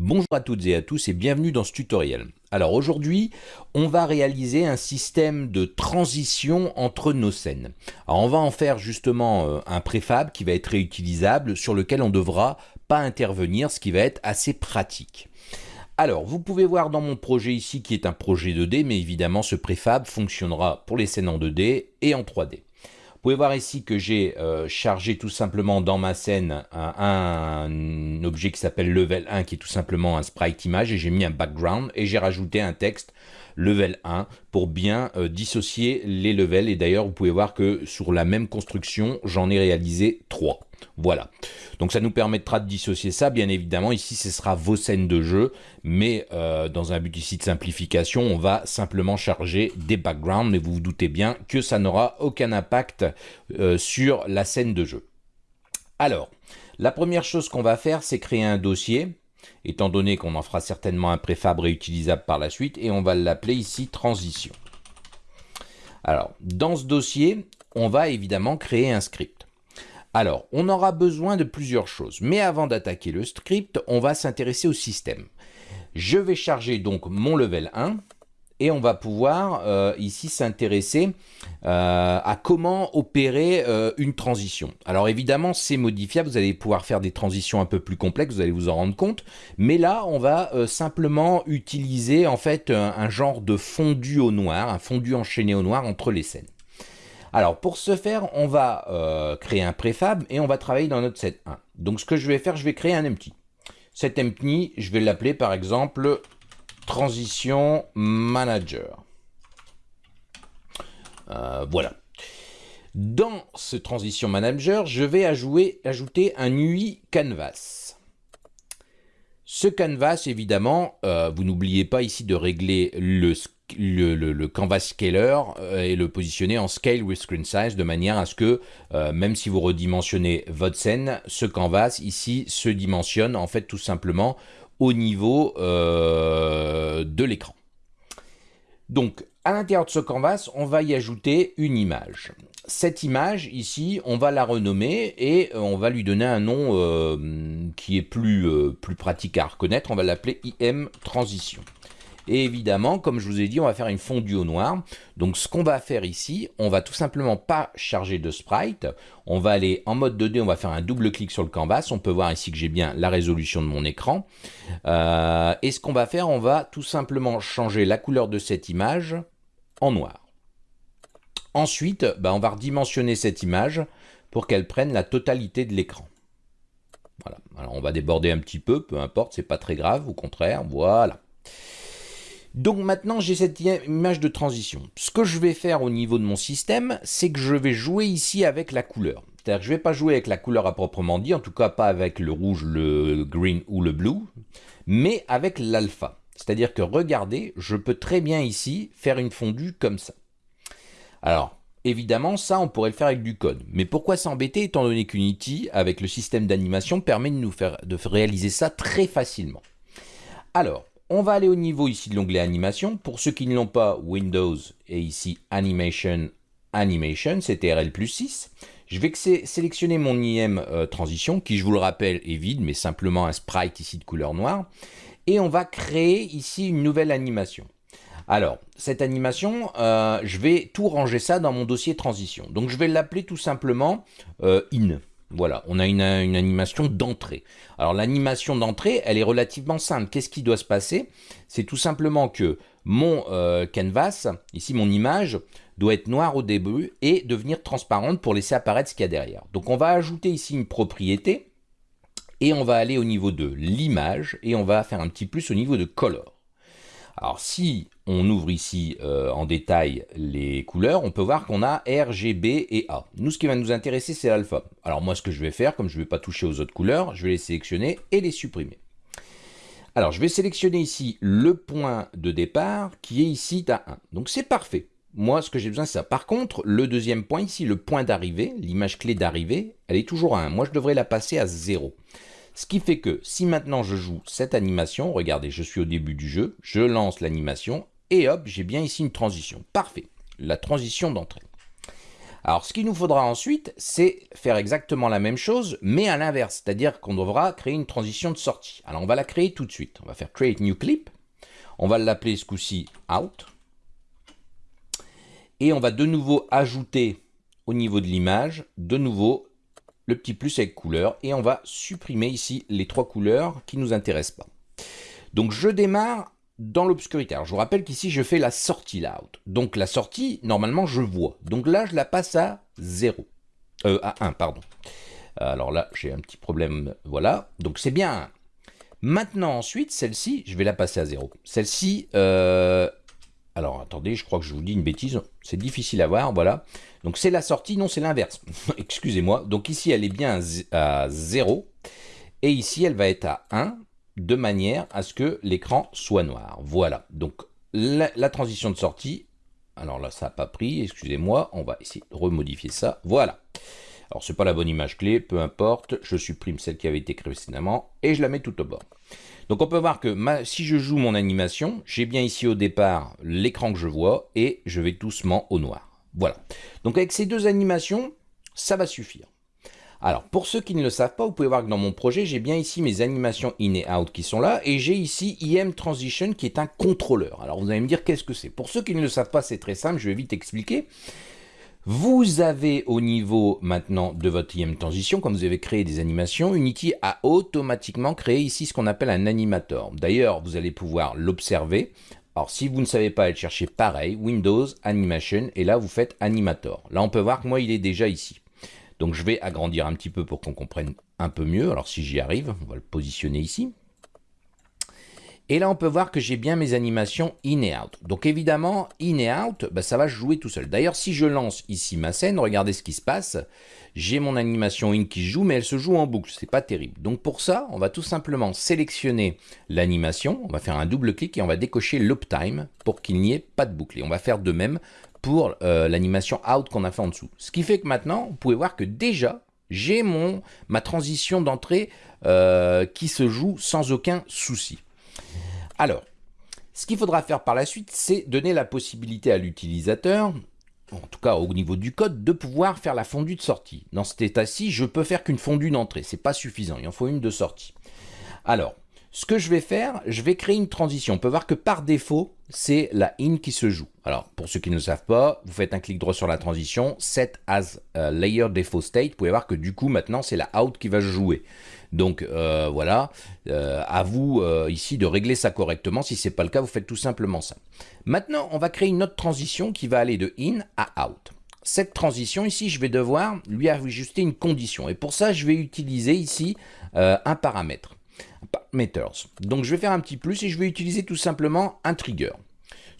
Bonjour à toutes et à tous et bienvenue dans ce tutoriel. Alors aujourd'hui, on va réaliser un système de transition entre nos scènes. Alors on va en faire justement euh, un préfab qui va être réutilisable sur lequel on ne devra pas intervenir, ce qui va être assez pratique. Alors, vous pouvez voir dans mon projet ici qui est un projet 2D, mais évidemment ce préfab fonctionnera pour les scènes en 2D et en 3D. Vous pouvez voir ici que j'ai euh, chargé tout simplement dans ma scène un, objet qui s'appelle level 1 qui est tout simplement un sprite image et j'ai mis un background et j'ai rajouté un texte level 1 pour bien euh, dissocier les levels et d'ailleurs vous pouvez voir que sur la même construction j'en ai réalisé 3. Voilà. Donc ça nous permettra de dissocier ça. Bien évidemment, ici, ce sera vos scènes de jeu. Mais euh, dans un but ici de simplification, on va simplement charger des backgrounds. Mais vous vous doutez bien que ça n'aura aucun impact euh, sur la scène de jeu. Alors, la première chose qu'on va faire, c'est créer un dossier. Étant donné qu'on en fera certainement un préfab réutilisable par la suite. Et on va l'appeler ici transition. Alors, dans ce dossier, on va évidemment créer un script. Alors, on aura besoin de plusieurs choses, mais avant d'attaquer le script, on va s'intéresser au système. Je vais charger donc mon level 1, et on va pouvoir euh, ici s'intéresser euh, à comment opérer euh, une transition. Alors évidemment, c'est modifiable, vous allez pouvoir faire des transitions un peu plus complexes, vous allez vous en rendre compte, mais là, on va simplement utiliser en fait un, genre de fondu au noir, un fondu enchaîné au noir entre les scènes. Alors pour ce faire, on va créer un préfab et on va travailler dans notre set 1. Donc ce que je vais faire, je vais créer un empty. Cet empty, je vais l'appeler par exemple transition manager. Euh, voilà. Dans ce transition manager, je vais ajouter un UI canvas. Ce canvas, évidemment, euh, vous n'oubliez pas ici de régler le canvas scaler euh, et le positionner en scale with screen size de manière à ce que même si vous redimensionnez votre scène, ce canvas ici se dimensionne en fait tout simplement au niveau euh, de l'écran. Donc à l'intérieur de ce canvas, on va y ajouter une image. Cette image ici, on va la renommer et on va lui donner un nom qui est plus, plus pratique à reconnaître. On va l'appeler IM Transition. Et évidemment, comme je vous ai dit, on va faire une fondue au noir. Donc ce qu'on va faire ici, on va tout simplement pas charger de sprite. On va aller en mode 2D, on va faire un double clic sur le canvas. On peut voir ici que j'ai bien la résolution de mon écran. Euh, et ce qu'on va faire, on va tout simplement changer la couleur de cette image en noir. Ensuite, bah, on va redimensionner cette image pour qu'elle prenne la totalité de l'écran. Voilà. Alors on va déborder un petit peu, peu importe, c'est pas très grave, au contraire, voilà. Donc maintenant, j'ai cette image de transition. Ce que je vais faire au niveau de mon système, c'est que je vais jouer ici avec la couleur. C'est-à-dire que je ne vais pas jouer avec la couleur à proprement dit, en tout cas pas avec le rouge, le green ou le blue, mais avec l'alpha. C'est-à-dire que regardez, je peux très bien ici faire une fondue comme ça. Alors, évidemment, ça, on pourrait le faire avec du code. Mais pourquoi s'embêter étant donné qu'Unity, avec le système d'animation, permet de nous faire de réaliser ça très facilement? Alors, on va aller au niveau ici de l'onglet animation. Pour ceux qui ne l'ont pas, Windows et ici Animation, Animation, c'est TRL plus 6. Je vais sélectionner mon IM euh, transition, qui je vous le rappelle est vide, mais simplement un sprite ici de couleur noire. Et on va créer ici une nouvelle animation. Alors, cette animation, euh, je vais tout ranger ça dans mon dossier transition. Donc je vais l'appeler tout simplement euh, in. Voilà, on a une, animation d'entrée. Alors l'animation d'entrée, elle est relativement simple. Qu'est-ce qui doit se passer? C'est tout simplement que mon euh, canvas, ici mon image, doit être noire au début et devenir transparente pour laisser apparaître ce qu'il y a derrière. Donc on va ajouter ici une propriété et on va aller au niveau de l'image et on va faire un petit plus au niveau de color. Alors si on ouvre ici euh, en détail les couleurs, on peut voir qu'on a R, G, B et A. Nous, ce qui va nous intéresser, c'est l'alpha. Alors moi, ce que je vais faire, comme je ne vais pas toucher aux autres couleurs, je vais les sélectionner et les supprimer. Alors, je vais sélectionner ici le point de départ qui est ici à 1. Donc, c'est parfait. Moi, ce que j'ai besoin, c'est ça. Par contre, le deuxième point ici, le point d'arrivée, l'image clé d'arrivée, elle est toujours à 1. Moi, je devrais la passer à 0. Ce qui fait que si maintenant je joue cette animation, regardez, je suis au début du jeu, je lance l'animation et hop, j'ai bien ici une transition. Parfait, la transition d'entrée. Alors, ce qu'il nous faudra ensuite, c'est faire exactement la même chose, mais à l'inverse, c'est-à-dire qu'on devra créer une transition de sortie. Alors, on va la créer tout de suite. On va faire Create New Clip. On va l'appeler ce coup-ci Out. Et on va de nouveau ajouter au niveau de l'image, de nouveau, le petit plus avec couleur. Et on va supprimer ici les trois couleurs qui ne nous intéressent pas. Donc, je démarre dans l'obscurité. Alors je vous rappelle qu'ici je fais la sortie layout. Donc la sortie, normalement je vois. Donc là je la passe à 0. Euh, à 1, pardon. Alors là j'ai un petit problème, voilà. Donc c'est bien Maintenant ensuite, celle-ci, je vais la passer à 0. Celle-ci, euh, alors attendez, je crois que je vous dis une bêtise, c'est difficile à voir, voilà. Donc c'est la sortie, non c'est l'inverse, excusez-moi. Donc ici elle est bien à 0, et ici elle va être à 1, de manière à ce que l'écran soit noir. Voilà, donc la, transition de sortie, alors là ça n'a pas pris, excusez-moi, on va essayer de remodifier ça, voilà. Alors c'est pas la bonne image clé, peu importe, je supprime celle qui avait été créée précédemment et je la mets tout au bord. Donc on peut voir que si je joue mon animation, j'ai bien ici au départ l'écran que je vois et je vais doucement au noir. Voilà. Donc avec ces deux animations, ça va suffire. Alors, pour ceux qui ne le savent pas, vous pouvez voir que dans mon projet, j'ai bien ici mes animations in et out qui sont là, et j'ai ici IM Transition qui est un contrôleur. Alors, vous allez me dire qu'est-ce que c'est? Pour ceux qui ne le savent pas, c'est très simple, je vais vite expliquer. Vous avez au niveau maintenant de votre IM Transition, quand vous avez créé des animations, Unity a automatiquement créé ici ce qu'on appelle un animator. D'ailleurs, vous allez pouvoir l'observer. Alors, si vous ne savez pas aller chercher pareil, Windows, Animation, et là, vous faites Animator. Là, on peut voir que moi, il est déjà ici. Donc je vais agrandir un petit peu pour qu'on comprenne un peu mieux. Alors si j'y arrive, on va le positionner ici. Et là, on peut voir que j'ai bien mes animations in et out. Donc évidemment, in et out, bah, ça va jouer tout seul. D'ailleurs, si je lance ici ma scène, regardez ce qui se passe. J'ai mon animation in qui joue, mais elle se joue en boucle. C'est pas terrible. Donc pour ça, on va tout simplement sélectionner l'animation. On va faire un double clic et on va décocher l'uptime pour qu'il n'y ait pas de boucle. Et on va faire de même pour euh, l'animation out qu'on a fait en dessous. Ce qui fait que maintenant, vous pouvez voir que déjà, j'ai ma transition d'entrée euh, qui se joue sans aucun souci. Alors, ce qu'il faudra faire par la suite, c'est donner la possibilité à l'utilisateur, en tout cas au niveau du code, de pouvoir faire la fondue de sortie. Dans cet état-ci, je peux faire qu'une fondue d'entrée, c'est pas suffisant, il en faut une de sortie. Alors, ce que je vais faire, je vais créer une transition. On peut voir que par défaut, c'est la in qui se joue. Alors, pour ceux qui ne savent pas, vous faites un clic droit sur la transition, set as layer default state. Vous pouvez voir que du coup, maintenant, c'est la out qui va jouer. Donc euh, voilà, euh, à vous euh, ici de régler ça correctement. Si ce n'est pas le cas, vous faites tout simplement ça. Maintenant, on va créer une autre transition qui va aller de in à out. Cette transition ici, je vais devoir lui ajuster une condition. Et pour ça, je vais utiliser ici un paramètre. Parameters. Donc je vais faire un petit plus et je vais utiliser tout simplement un trigger.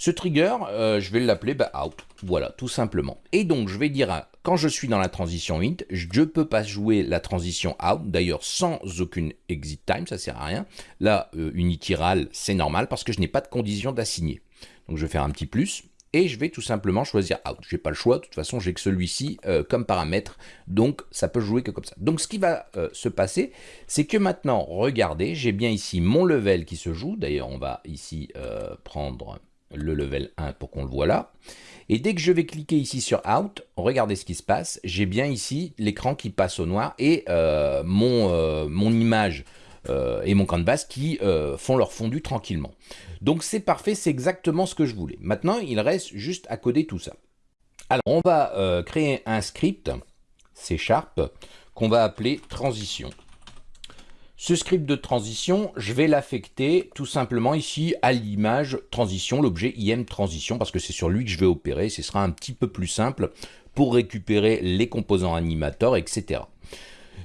Ce trigger, euh, je vais l'appeler bah, out. Voilà, tout simplement. Et donc, je vais dire, quand je suis dans la transition int, je peux pas jouer la transition out, d'ailleurs sans aucune exit time, ça sert à rien. Là, euh, unitiral, c'est normal parce que je n'ai pas de condition d'assigner. Donc, je vais faire un petit plus et je vais tout simplement choisir out. Je n'ai pas le choix, de toute façon j'ai que celui-ci euh, comme paramètre, donc ça peut jouer que comme ça. Donc ce qui va se passer, c'est que maintenant, regardez, j'ai bien ici mon level qui se joue, d'ailleurs on va ici prendre le level 1 pour qu'on le voit là. Et dès que je vais cliquer ici sur Out, regardez ce qui se passe. J'ai bien ici l'écran qui passe au noir et euh, mon, euh, mon image euh, et mon canvas qui font leur fondu tranquillement. Donc c'est parfait, c'est exactement ce que je voulais. Maintenant, il reste juste à coder tout ça. Alors, on va créer un script, C Sharp, qu'on va appeler transition. Ce script de transition, je vais l'affecter tout simplement ici à l'image transition, l'objet IM transition, parce que c'est sur lui que je vais opérer. Ce sera un petit peu plus simple pour récupérer les composants animateurs, etc.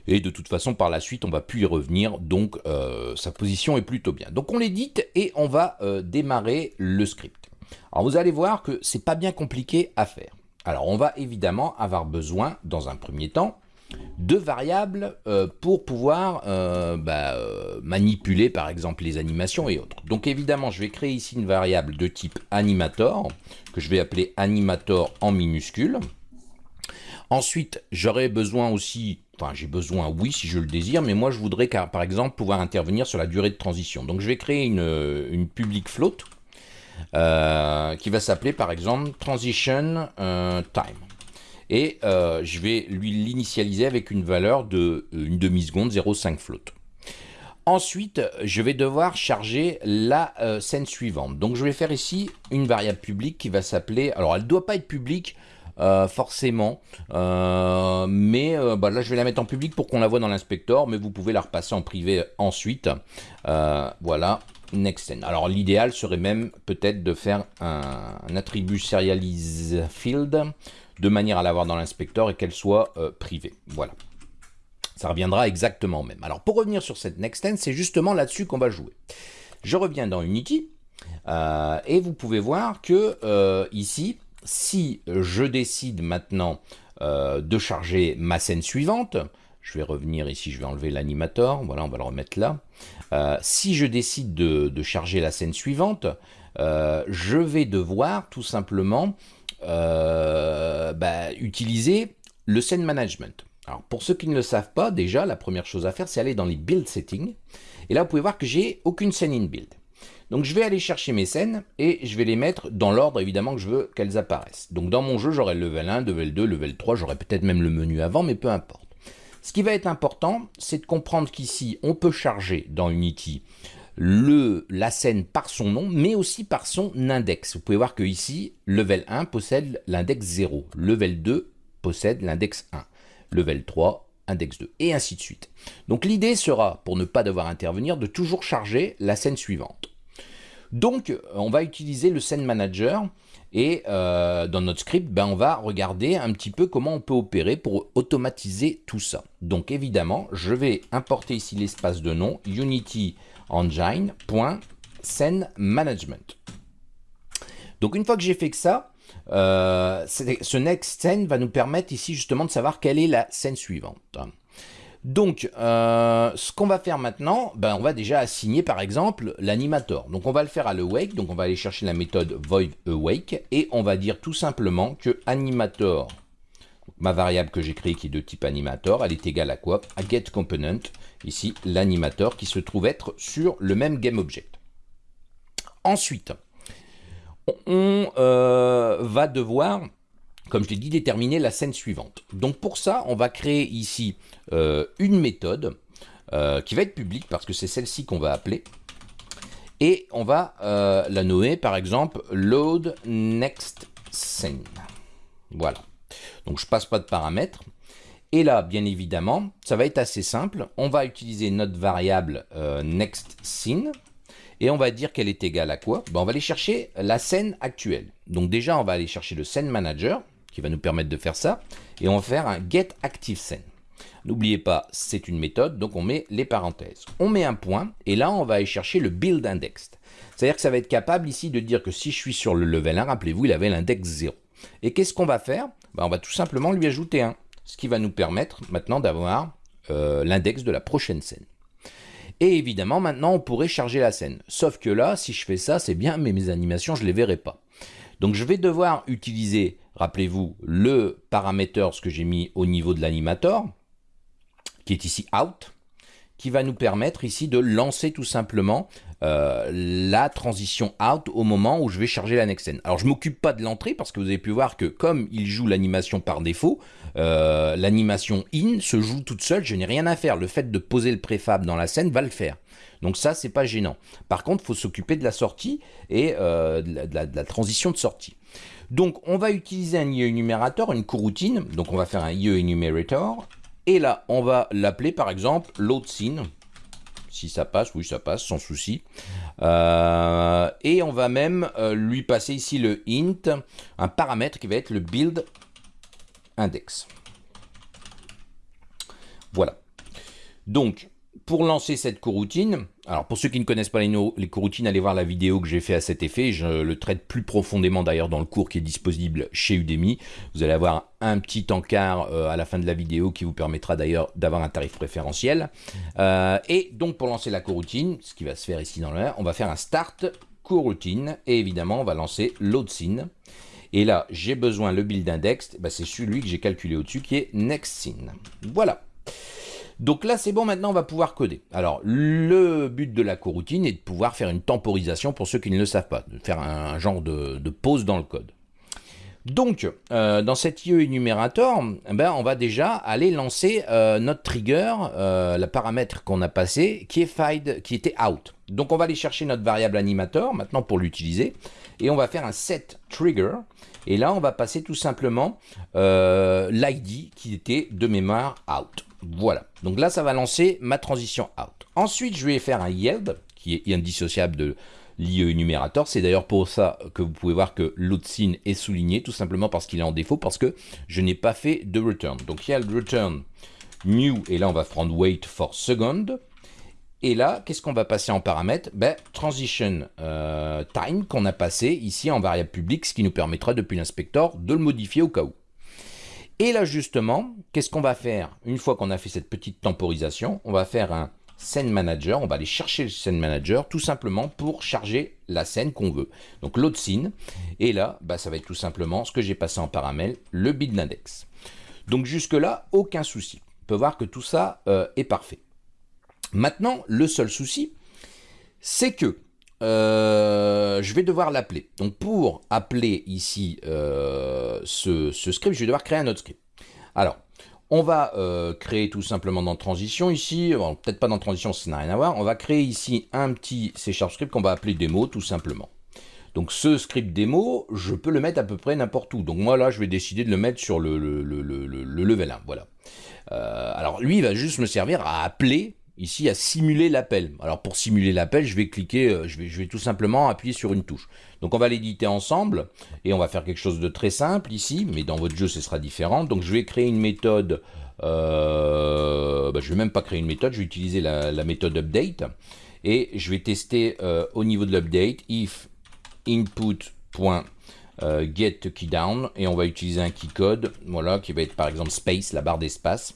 Et de toute façon, par la suite, on va plus y revenir, donc euh, sa position est plutôt bien. Donc on l'édite et on va euh, démarrer le script. Alors vous allez voir que c'est pas bien compliqué à faire. Alors on va évidemment avoir besoin, dans un premier temps, deux variables euh, pour pouvoir bah, manipuler par exemple les animations et autres. Donc évidemment, je vais créer ici une variable de type animator, que je vais appeler animator en minuscule. Ensuite, j'aurai besoin aussi, enfin j'ai besoin oui si je le désire, mais moi je voudrais par exemple pouvoir intervenir sur la durée de transition. Donc je vais créer une, une public float qui va s'appeler par exemple transition time. et je vais lui l'initialiser avec une valeur de une demi-seconde 0,5 float. Ensuite, je vais devoir charger la scène suivante. Donc je vais faire ici une variable publique qui va s'appeler, alors elle ne doit pas être publique, euh, forcément. Euh, mais euh, bah, là, je vais la mettre en public pour qu'on la voit dans l'inspecteur, mais vous pouvez la repasser en privé ensuite. voilà, Nexten. Alors l'idéal serait même peut-être de faire un, attribut serialize field de manière à l'avoir dans l'inspecteur et qu'elle soit privée. Voilà. Ça reviendra exactement même. Alors pour revenir sur cette Nexten, c'est justement là-dessus qu'on va jouer. Je reviens dans Unity et vous pouvez voir que ici, si je décide maintenant euh, de charger ma scène suivante, je vais revenir ici, je vais enlever l'animator, voilà, on va le remettre là. Euh, si je décide de, charger la scène suivante, euh, je vais devoir tout simplement bah, utiliser le scene management. Alors pour ceux qui ne le savent pas, déjà la première chose à faire c'est aller dans les build settings. Et là vous pouvez voir que j'ai aucune scène in build. Donc je vais aller chercher mes scènes et je vais les mettre dans l'ordre évidemment que je veux qu'elles apparaissent. Donc dans mon jeu j'aurai le level 1, level 2, level 3, j'aurai peut-être même le menu avant mais peu importe. Ce qui va être important c'est de comprendre qu'ici on peut charger dans Unity la scène par son nom mais aussi par son index. Vous pouvez voir que ici level 1 possède l'index 0, level 2 possède l'index 1, level 3 index 2, et ainsi de suite. Donc l'idée sera, pour ne pas devoir intervenir, de toujours charger la scène suivante. Donc, on va utiliser le Scene Manager et euh, dans notre script, ben, on va regarder un petit peu comment on peut opérer pour automatiser tout ça. Donc évidemment, je vais importer ici l'espace de nom Unity. Donc une fois que j'ai fait que ça, euh, ce next scene va nous permettre ici justement de savoir quelle est la scène suivante. Donc, euh, ce qu'on va faire maintenant, ben, on va déjà assigner par exemple l'animator. Donc, on va le faire à l'awake. Donc, on va aller chercher la méthode void awake et on va dire tout simplement que animator, ma variable que j'ai créée qui est de type animator, elle est égale à quoi? À getComponent, ici l'animator qui se trouve être sur le même GameObject. Ensuite, on euh, va devoir comme je l'ai dit, déterminer la scène suivante. Donc pour ça, on va créer ici euh, une méthode euh, qui va être publique parce que c'est celle-ci qu'on va appeler. Et on va euh, la nommer par exemple load next scene. Voilà. Donc je passe pas de paramètres. Et là, bien évidemment, ça va être assez simple. On va utiliser notre variable next scene et on va dire qu'elle est égale à quoi? Ben, On va aller chercher la scène actuelle. Donc déjà, on va aller chercher le scene manager qui va nous permettre de faire ça. Et on va faire un get active scene. N'oubliez pas, c'est une méthode, donc on met les parenthèses. On met un point, et là, on va aller chercher le build index. C'est-à-dire que ça va être capable ici de dire que si je suis sur le level 1, rappelez-vous, il avait l'index 0. Et qu'est-ce qu'on va faire? Ben, On va tout simplement lui ajouter 1, ce qui va nous permettre maintenant d'avoir euh, l'index de la prochaine scène. Et évidemment, maintenant, on pourrait charger la scène. Sauf que là, si je fais ça, c'est bien, mais mes animations, je ne les verrai pas. Donc je vais devoir utiliser, rappelez-vous, le parameter, ce que j'ai mis au niveau de l'animator, qui est ici out, qui va nous permettre ici de lancer tout simplement euh, la transition out au moment où je vais charger la next scène. Alors je m'occupe pas de l'entrée parce que vous avez pu voir que comme il joue l'animation par défaut, euh, l'animation in se joue toute seule, je n'ai rien à faire. Le fait de poser le préfab dans la scène va le faire. Donc ça, c'est pas gênant. Par contre, il faut s'occuper de la sortie et euh, de, la, transition de sortie. Donc, on va utiliser un IE énumérateur, une coroutine. Donc, on va faire un IE. Et là, on va l'appeler, par exemple, load scene. Si ça passe, oui, ça passe, sans souci. Euh, et on va même euh, lui passer ici le int, un paramètre qui va être le build index. Voilà. Donc, pour lancer cette coroutine, alors pour ceux qui ne connaissent pas les, coroutines, allez voir la vidéo que j'ai fait à cet effet, je le traite plus profondément d'ailleurs dans le cours qui est disponible chez Udemy. Vous allez avoir un petit encart euh, à la fin de la vidéo qui vous permettra d'ailleurs d'avoir un tarif préférentiel. Euh, et donc pour lancer la coroutine, ce qui va se faire ici dans l'air, on va faire un start coroutine et évidemment on va lancer load scene. Et là, j'ai besoin le build index, bah, c'est celui que j'ai calculé au-dessus qui est next scene. Voilà. Donc là, c'est bon, maintenant on va pouvoir coder. Alors, le but de la coroutine est de pouvoir faire une temporisation pour ceux qui ne le savent pas, de faire un, genre de, pause dans le code. Donc, euh, dans cet IE énumérateur, eh ben, on va déjà aller lancer euh, notre trigger, euh, le paramètre qu'on a passé, qui est qui était out. Donc, on va aller chercher notre variable animator maintenant pour l'utiliser, et on va faire un set trigger. Et là, on va passer tout simplement l'ID qui était de mémoire out. Voilà. Donc là, ça va lancer ma transition out. Ensuite, je vais faire un yield qui est indissociable de l'IE énumérateur. C'est d'ailleurs pour ça que vous pouvez voir que l'outscene est souligné, tout simplement parce qu'il est en défaut, parce que je n'ai pas fait de return. Donc il y a le return new, et là on va prendre wait for second. Et là, qu'est-ce qu'on va passer en paramètre? Ben, Transition euh, time qu'on a passé ici en variable publique, ce qui nous permettra depuis l'inspecteur de le modifier au cas où. Et là justement, qu'est-ce qu'on va faire Une fois qu'on a fait cette petite temporisation, on va faire un scène manager, on va aller chercher le scène manager tout simplement pour charger la scène qu'on veut. Donc l'autre scene, et là, bah, ça va être tout simplement ce que j'ai passé en paramètre, le build index. Donc jusque là, aucun souci. On peut voir que tout ça euh, est parfait. Maintenant, le seul souci, c'est que euh, je vais devoir l'appeler. Donc pour appeler ici euh, ce, script, je vais devoir créer un autre script. Alors, on va euh, créer tout simplement dans transition ici, peut-être pas dans transition, ça n'a rien à voir, on va créer ici un petit C script qu'on va appeler démo tout simplement. Donc ce script démo, je peux le mettre à peu près n'importe où. Donc moi là, je vais décider de le mettre sur le, level 1, voilà. Alors lui, il va juste me servir à appeler ici à simuler l'appel. Alors pour simuler l'appel, je vais cliquer, euh, je vais, tout simplement appuyer sur une touche. Donc on va l'éditer ensemble et on va faire quelque chose de très simple ici, mais dans votre jeu ce sera différent. Donc je vais créer une méthode, euh, bah, je vais même pas créer une méthode, je vais utiliser la, méthode update et je vais tester euh, au niveau de l'update if input.getKeyDown get key down et on va utiliser un key code, voilà, qui va être par exemple space, la barre d'espace.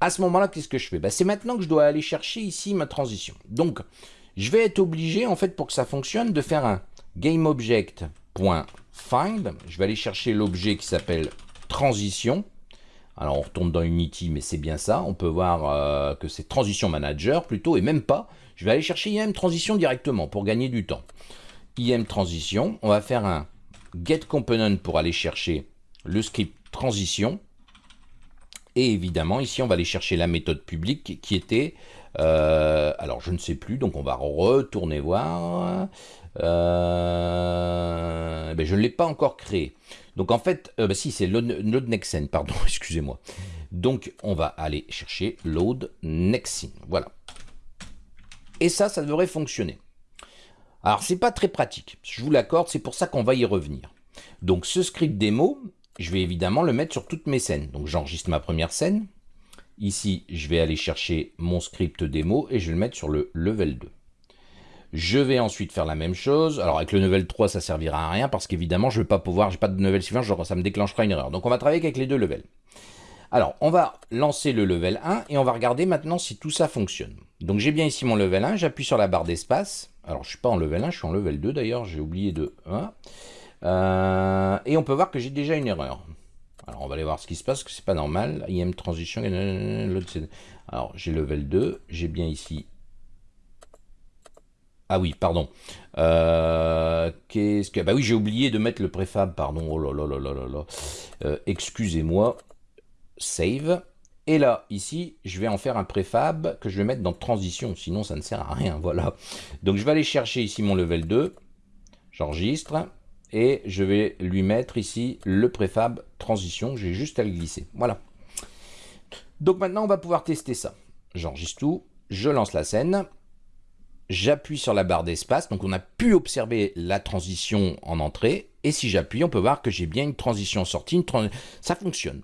À ce moment-là, qu'est-ce que je fais? Bah, C'est maintenant que je dois aller chercher ici ma transition. Donc, je vais être obligé, en fait, pour que ça fonctionne, de faire un GameObject.find. Je vais aller chercher l'objet qui s'appelle transition. Alors, on retourne dans Unity, mais c'est bien ça. On peut voir euh, que c'est transition manager plutôt, et même pas. Je vais aller chercher IM transition directement pour gagner du temps. IM transition, on va faire un getComponent pour aller chercher le script transition. Et évidemment, ici, on va aller chercher la méthode publique qui était... Euh, alors, je ne sais plus, donc on va retourner voir. Euh, ben, je ne l'ai pas encore créé. Donc, en fait, euh, ben, si, c'est load pardon, excusez-moi. Donc, on va aller chercher load Voilà. Et ça, ça devrait fonctionner. Alors, c'est pas très pratique. Je vous l'accorde, c'est pour ça qu'on va y revenir. Donc, ce script démo, je vais évidemment le mettre sur toutes mes scènes. Donc j'enregistre ma première scène. Ici, je vais aller chercher mon script démo et je vais le mettre sur le level 2. Je vais ensuite faire la même chose. Alors avec le level 3, ça servira à rien parce qu'évidemment, je ne vais pas pouvoir, j'ai pas de level suivant, ça me déclenchera une erreur. Donc on va travailler avec les deux levels. Alors, on va lancer le level 1 et on va regarder maintenant si tout ça fonctionne. Donc j'ai bien ici mon level 1, j'appuie sur la barre d'espace. Alors je ne suis pas en level 1, je suis en level 2 d'ailleurs, j'ai oublié de 1. Euh, et on peut voir que j'ai déjà une erreur. Alors on va aller voir ce qui se passe, que c'est pas normal. IM transition, alors j'ai level 2, j'ai bien ici... Ah oui, pardon. Euh, qu'est-ce que... Bah oui, j'ai oublié de mettre le préfab, pardon. Oh là là là là là. Euh, excusez-moi. Save. Et là, ici, je vais en faire un préfab que je vais mettre dans transition, sinon ça ne sert à rien, voilà. Donc je vais aller chercher ici mon level 2, j'enregistre, et je vais lui mettre ici le préfab transition, j'ai juste à le glisser, voilà. Donc maintenant on va pouvoir tester ça. J'enregistre tout, je lance la scène, j'appuie sur la barre d'espace, donc on a pu observer la transition en entrée, et si j'appuie, on peut voir que j'ai bien une transition en sortie, ça fonctionne.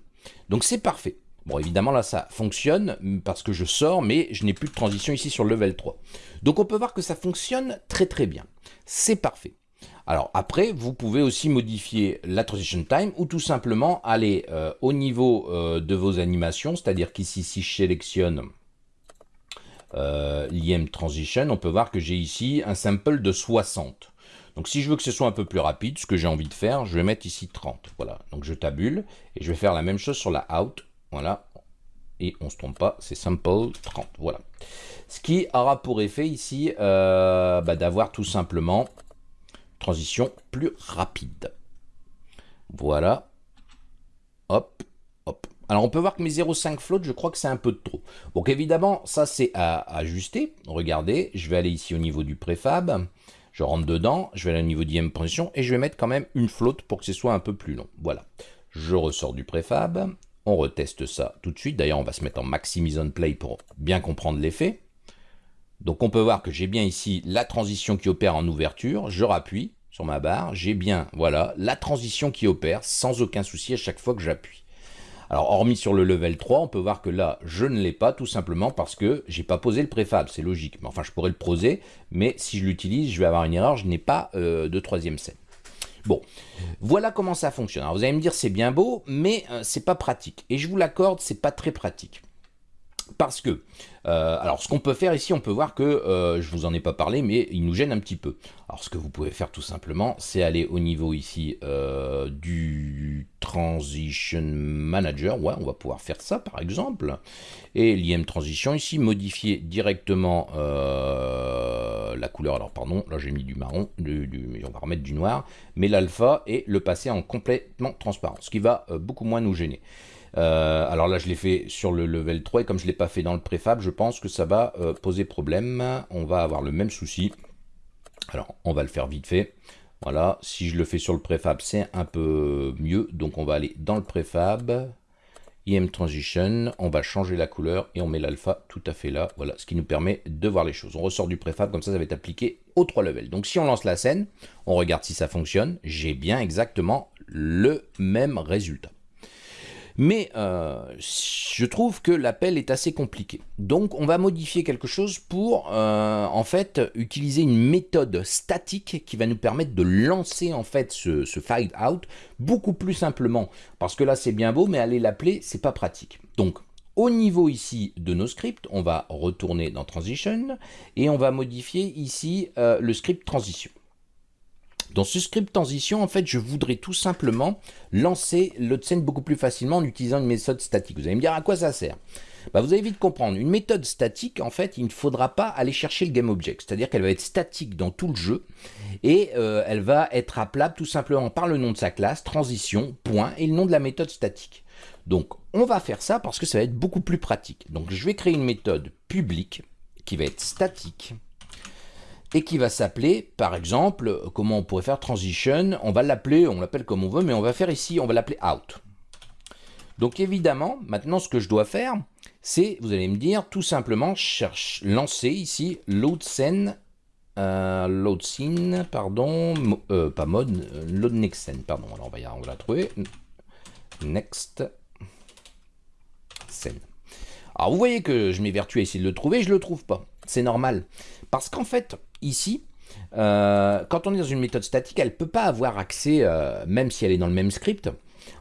Donc c'est parfait. Bon, évidemment, là, ça fonctionne parce que je sors, mais je n'ai plus de transition ici sur level 3. Donc on peut voir que ça fonctionne très très bien. C'est parfait. Alors après, vous pouvez aussi modifier la transition time ou tout simplement aller euh, au niveau euh, de vos animations, c'est-à-dire qu'ici, si je sélectionne euh, l'IM transition, on peut voir que j'ai ici un sample de 60. Donc si je veux que ce soit un peu plus rapide, ce que j'ai envie de faire, je vais mettre ici 30. Voilà, donc je tabule et je vais faire la même chose sur la out. Voilà, et on ne se trompe pas, c'est sample 30. Voilà. Ce qui aura pour effet ici bah, d'avoir tout simplement transition plus rapide. Voilà. Hop, hop. Alors on peut voir que mes 0,5 float, je crois que c'est un peu de trop. Donc évidemment, ça c'est à ajuster. Regardez, je vais aller ici au niveau du préfab. Je rentre dedans, je vais aller au niveau d'IM position et je vais mettre quand même une flotte pour que ce soit un peu plus long. Voilà. Je ressors du préfab. On reteste ça tout de suite. D'ailleurs, on va se mettre en maximise on play pour bien comprendre l'effet. Donc on peut voir que j'ai bien ici la transition qui opère en ouverture. Je rappuie sur ma barre. J'ai bien, voilà, la transition qui opère sans aucun souci à chaque fois que j'appuie. Alors, hormis sur le level 3, on peut voir que là, je ne l'ai pas, tout simplement parce que j'ai pas posé le préfab, c'est logique. Mais enfin, je pourrais le poser, mais si je l'utilise, je vais avoir une erreur, je n'ai pas euh, de troisième scène. Bon, voilà comment ça fonctionne. Alors, vous allez me dire, c'est bien beau, mais euh, c'est pas pratique. Et je vous l'accorde, c'est pas très pratique. Parce que, euh, alors ce qu'on peut faire ici, on peut voir que, euh, je vous en ai pas parlé, mais il nous gêne un petit peu. Alors ce que vous pouvez faire tout simplement, c'est aller au niveau ici euh, du Transition Manager. Ouais, on va pouvoir faire ça par exemple. Et l'IM Transition ici, modifier directement la couleur. Alors pardon, là j'ai mis du marron, on va remettre du noir, mais l'alpha et le passer en complètement transparent, ce qui va beaucoup moins nous gêner. Euh, alors là, je l'ai fait sur le level 3, et comme je ne l'ai pas fait dans le préfab, je pense que ça va euh, poser problème. On va avoir le même souci. Alors, on va le faire vite fait. Voilà, si je le fais sur le préfab, c'est un peu mieux. Donc, on va aller dans le préfab, IM Transition, on va changer la couleur et on met l'alpha tout à fait là. Voilà, ce qui nous permet de voir les choses. On ressort du préfab, comme ça, ça va être appliqué aux trois levels. Donc, si on lance la scène, on regarde si ça fonctionne. J'ai bien exactement le même résultat. Mais euh, je trouve que l'appel est assez compliqué. Donc on va modifier quelque chose pour euh, en fait utiliser une méthode statique qui va nous permettre de lancer en fait ce, ce out beaucoup plus simplement. Parce que là c'est bien beau, mais aller l'appeler c'est pas pratique. Donc au niveau ici de nos scripts, on va retourner dans Transition et on va modifier ici euh, le script transition. Dans ce script transition, en fait, je voudrais tout simplement lancer le scène beaucoup plus facilement en utilisant une méthode statique. Vous allez me dire à quoi ça sert? Bah, Vous allez vite comprendre. Une méthode statique, en fait, il ne faudra pas aller chercher le GameObject. C'est-à-dire qu'elle va être statique dans tout le jeu et euh, elle va être appelable tout simplement par le nom de sa classe, transition, point, et le nom de la méthode statique. Donc, on va faire ça parce que ça va être beaucoup plus pratique. Donc, je vais créer une méthode publique qui va être statique et qui va s'appeler, par exemple, comment on pourrait faire transition, on va l'appeler, on l'appelle comme on veut, mais on va faire ici, on va l'appeler out. Donc évidemment, maintenant ce que je dois faire, c'est, vous allez me dire, tout simplement, cherche, lancer ici load scene, euh, load scene, pardon, euh, pas mode, euh, load next scene, pardon, alors on va, y, on va la trouver, next scene. Alors vous voyez que je m'évertue à essayer de le trouver, je ne le trouve pas, c'est normal. Parce qu'en fait, ici, euh, quand on est dans une méthode statique, elle ne peut pas avoir accès, euh, même si elle est dans le même script,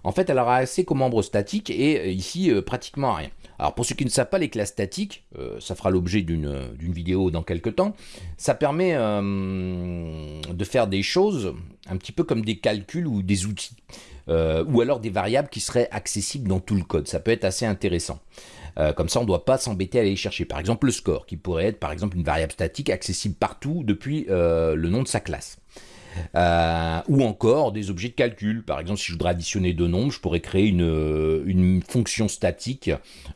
en fait, elle aura accès qu'aux membres statiques et euh, ici, pratiquement rien. Alors pour ceux qui ne savent pas les classes statiques, ça fera l'objet d'une vidéo dans quelques temps, ça permet de faire des choses un petit peu comme des calculs ou des outils, ou alors des variables qui seraient accessibles dans tout le code. Ça peut être assez intéressant. Euh, comme ça, on ne doit pas s'embêter à aller chercher. Par exemple, le score, qui pourrait être par exemple une variable statique accessible partout depuis euh, le nom de sa classe. Euh, ou encore des objets de calcul. Par exemple, si je voudrais additionner deux nombres, je pourrais créer une, euh, une fonction statique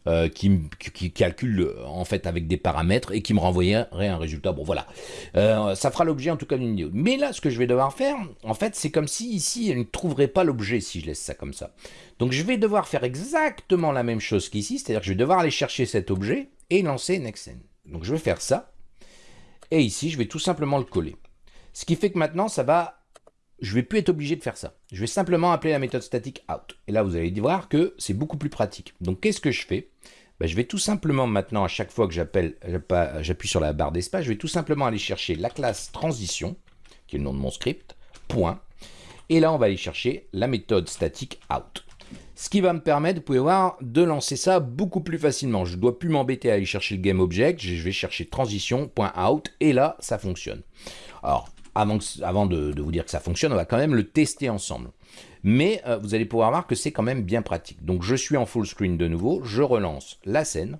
euh, qui, qui, calcule en fait avec des paramètres et qui me renvoyerait un résultat. Bon, voilà. ça fera l'objet en tout cas d'une vidéo. Mais là, ce que je vais devoir faire, en fait, c'est comme si ici, elle ne trouverait pas l'objet si je laisse ça comme ça. Donc, je vais devoir faire exactement la même chose qu'ici, c'est-à-dire que je vais devoir aller chercher cet objet et lancer Nexen. Donc, je vais faire ça. Et ici, je vais tout simplement le coller. Ce qui fait que maintenant, ça va... Je vais plus être obligé de faire ça. Je vais simplement appeler la méthode statique out. Et là, vous allez voir que c'est beaucoup plus pratique. Donc, qu'est-ce que je fais? Ben, Je vais tout simplement maintenant, à chaque fois que j'appuie sur la barre d'espace, je vais tout simplement aller chercher la classe transition, qui est le nom de mon script, point. Et là, on va aller chercher la méthode statique out. Ce qui va me permettre, vous pouvez voir, de lancer ça beaucoup plus facilement. Je ne dois plus m'embêter à aller chercher le GameObject, je vais chercher transition.out et là, ça fonctionne. Alors, avant, de, vous dire que ça fonctionne, on va quand même le tester ensemble. Mais euh, vous allez pouvoir voir que c'est quand même bien pratique. Donc je suis en full screen de nouveau, je relance la scène,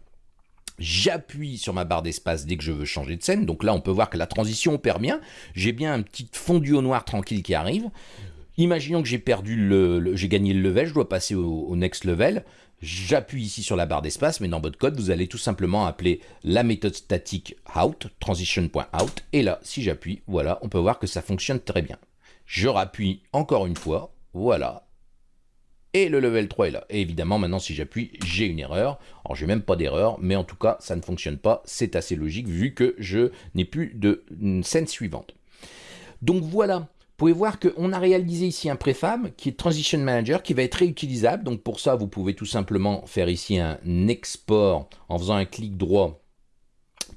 j'appuie sur ma barre d'espace dès que je veux changer de scène. Donc là, on peut voir que la transition opère bien. J'ai bien un petit fondu au noir tranquille qui arrive. Imaginons que j'ai perdu le, j'ai gagné le level, je dois passer au, next level. J'appuie ici sur la barre d'espace, mais dans votre code, vous allez tout simplement appeler la méthode statique out, transition.out, et là, si j'appuie, voilà, on peut voir que ça fonctionne très bien. Je rappuie encore une fois, voilà, et le level 3 est là. Et évidemment, maintenant, si j'appuie, j'ai une erreur. Alors, j'ai même pas d'erreur, mais en tout cas, ça ne fonctionne pas. C'est assez logique vu que je n'ai plus de scène suivante. Donc voilà, pouvez voir qu'on a réalisé ici un préfab qui est Transition Manager qui va être réutilisable. Donc pour ça, vous pouvez tout simplement faire ici un export en faisant un clic droit,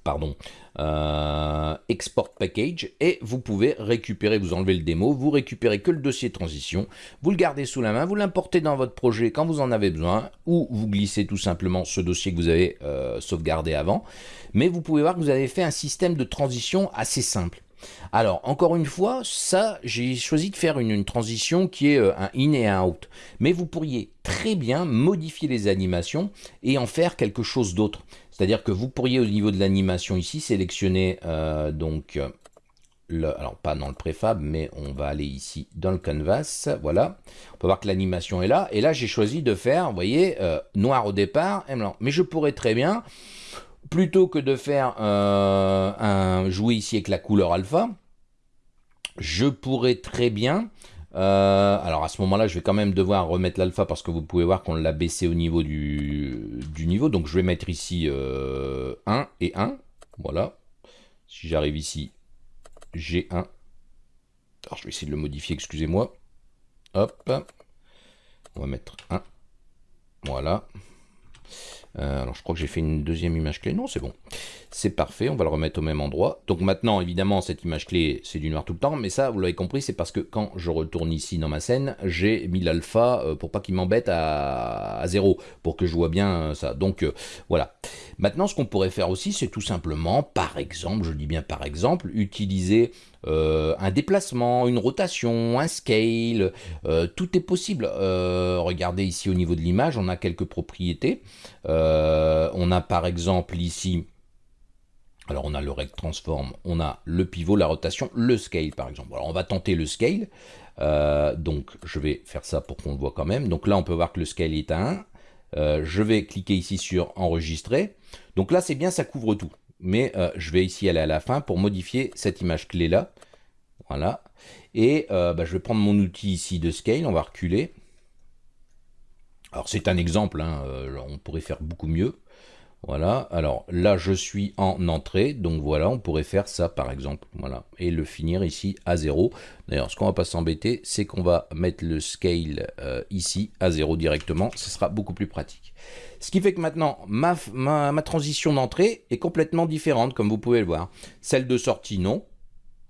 pardon, euh, export package et vous pouvez récupérer, vous enlevez le démo, vous récupérez que le dossier transition, vous le gardez sous la main, vous l'importez dans votre projet quand vous en avez besoin ou vous glissez tout simplement ce dossier que vous avez euh, sauvegardé avant. Mais vous pouvez voir que vous avez fait un système de transition assez simple. Alors, encore une fois, ça, j'ai choisi de faire une, transition qui est euh, un in et un out. Mais vous pourriez très bien modifier les animations et en faire quelque chose d'autre. C'est-à-dire que vous pourriez, au niveau de l'animation ici, sélectionner euh, donc... Le, alors pas dans le préfab, mais on va aller ici dans le canvas, voilà. On peut voir que l'animation est là, et là j'ai choisi de faire, vous voyez, euh, noir au départ et blanc. Mais je pourrais très bien, plutôt que de faire un jouer ici avec la couleur alpha, je pourrais très bien... Euh, alors à ce moment-là, je vais quand même devoir remettre l'alpha parce que vous pouvez voir qu'on l'a baissé au niveau du, niveau. Donc je vais mettre ici 1 euh, et 1. Voilà. Si j'arrive ici, j'ai 1. Alors je vais essayer de le modifier, excusez-moi. Hop. On va mettre 1. Voilà. Euh, alors je crois que j'ai fait une deuxième image clé. Non, c'est bon. C'est parfait, on va le remettre au même endroit. Donc maintenant, évidemment, cette image clé, c'est du noir tout le temps. Mais ça, vous l'avez compris, c'est parce que quand je retourne ici dans ma scène, j'ai mis l'alpha euh, pour pas qu'il m'embête à, zéro, pour que je vois bien euh, ça. Donc voilà. Maintenant, ce qu'on pourrait faire aussi, c'est tout simplement, par exemple, je dis bien par exemple, utiliser euh, un déplacement, une rotation, un scale, euh, tout est possible. Euh, regardez ici au niveau de l'image, on a quelques propriétés. on a par exemple ici, alors on a le rect transform, on a le pivot, la rotation, le scale par exemple. Alors on va tenter le scale. donc je vais faire ça pour qu'on le voit quand même. Donc là on peut voir que le scale est à 1. je vais cliquer ici sur enregistrer. Donc là c'est bien, ça couvre tout mais euh, je vais ici aller à la fin pour modifier cette image clé là. Voilà. Et euh, bah, je vais prendre mon outil ici de scale, on va reculer. Alors c'est un exemple, hein, euh, on pourrait faire beaucoup mieux. Voilà, alors là je suis en entrée, donc voilà, on pourrait faire ça par exemple, voilà, et le finir ici à 0. D'ailleurs, ce qu'on va pas s'embêter, c'est qu'on va mettre le scale ici à 0 directement, ce sera beaucoup plus pratique. Ce qui fait que maintenant, ma, ma, transition d'entrée est complètement différente, comme vous pouvez le voir. Celle de sortie, non.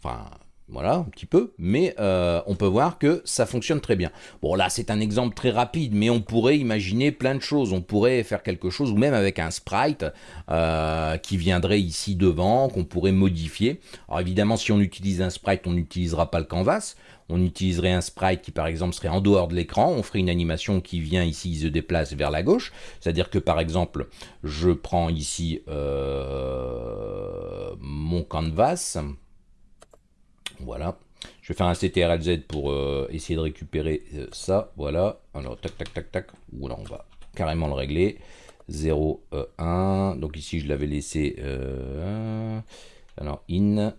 Enfin, voilà, un petit peu, mais euh, on peut voir que ça fonctionne très bien. Bon, là, c'est un exemple très rapide, mais on pourrait imaginer plein de choses. On pourrait faire quelque chose, ou même avec un sprite euh, qui viendrait ici devant, qu'on pourrait modifier. Alors évidemment, si on utilise un sprite, on n'utilisera pas le canvas on utiliserait un sprite qui par exemple serait en dehors de l'écran, on ferait une animation qui vient ici, il se déplace vers la gauche, c'est-à-dire que par exemple, je prends ici euh, mon canvas, voilà, je vais faire un CTRL-Z pour euh, essayer de récupérer euh, ça, voilà, alors tac tac tac tac, ou on va carrément le régler, 0, 1, donc ici je l'avais laissé, alors in,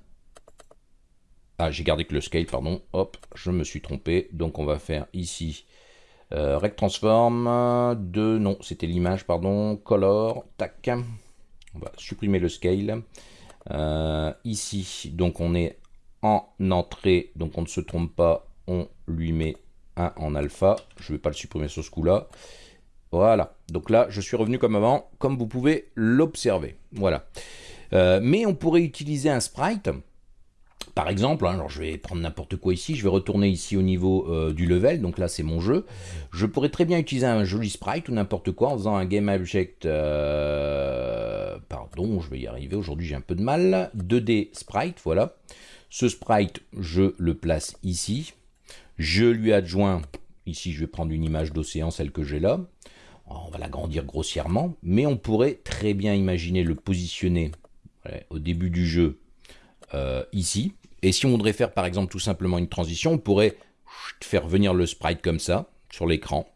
ah, j'ai gardé que le scale, pardon. Hop, je me suis trompé. Donc on va faire ici euh, Rect Transform de... Non, c'était l'image, pardon. Color, tac. On va supprimer le scale. Euh, ici, donc on est en entrée, donc on ne se trompe pas. On lui met un en alpha. Je ne vais pas le supprimer sur ce coup-là. Voilà. Donc là, je suis revenu comme avant, comme vous pouvez l'observer. Voilà. Euh, mais on pourrait utiliser un sprite par exemple, hein, alors je vais prendre n'importe quoi ici, je vais retourner ici au niveau euh, du level, donc là c'est mon jeu. Je pourrais très bien utiliser un joli sprite ou n'importe quoi en faisant un game object, euh, pardon, je vais y arriver, aujourd'hui j'ai un peu de mal, 2D sprite, voilà. Ce sprite, je le place ici. Je lui adjoins, ici je vais prendre une image d'océan, celle que j'ai là. On va l'agrandir grossièrement, mais on pourrait très bien imaginer le positionner au début du jeu euh, ici. Et si on voudrait faire par exemple tout simplement une transition, on pourrait faire venir le sprite comme ça sur l'écran.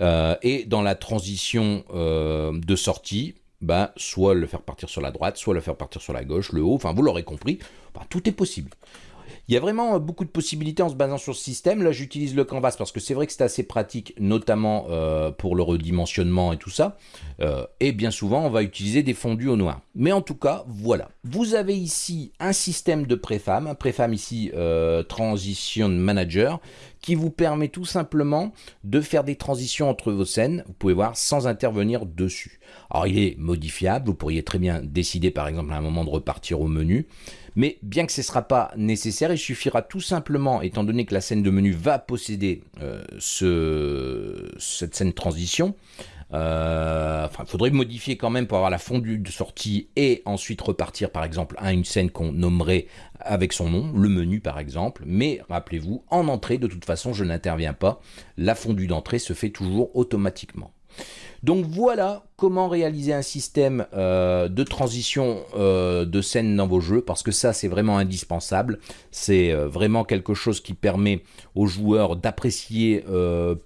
et dans la transition de sortie, bah, soit le faire partir sur la droite, soit le faire partir sur la gauche, le haut, enfin vous l'aurez compris, tout est possible. Il y a vraiment euh, beaucoup de possibilités en se basant sur ce système. Là, j'utilise le canvas parce que c'est vrai que c'est assez pratique, notamment euh, pour le redimensionnement et tout ça. Euh, et bien souvent, on va utiliser des fondus au noir. Mais en tout cas, voilà. Vous avez ici un système de préfam, un préfam ici Transition Manager, qui vous permet tout simplement de faire des transitions entre vos scènes, vous pouvez voir, sans intervenir dessus. Alors il est modifiable, vous pourriez très bien décider par exemple à un moment de repartir au menu, mais bien que ce ne sera pas nécessaire, il suffira tout simplement, étant donné que la scène de menu va posséder euh, ce, cette scène transition, euh, il faudrait modifier quand même pour avoir la fondue de sortie et ensuite repartir par exemple à une scène qu'on nommerait avec son nom, le menu par exemple. Mais rappelez-vous, en entrée, de toute façon, je n'interviens pas. La fondue d'entrée se fait toujours automatiquement. Donc voilà comment réaliser un système euh, de transition euh, de scène dans vos jeux, parce que ça c'est vraiment indispensable. C'est euh, vraiment quelque chose qui permet aux joueurs d'apprécier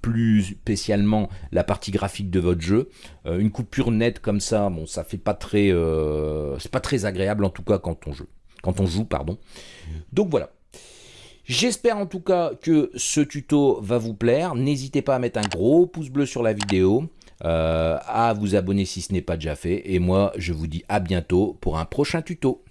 plus spécialement la partie graphique de votre jeu. une coupure nette comme ça, bon ça fait pas très, c'est pas très agréable en tout cas quand on joue. Donc voilà. J'espère en tout cas que ce tuto va vous plaire. N'hésitez pas à mettre un gros pouce bleu sur la vidéo. Euh, à vous abonner si ce n'est pas déjà fait. Et moi, je vous dis à bientôt pour un prochain tuto.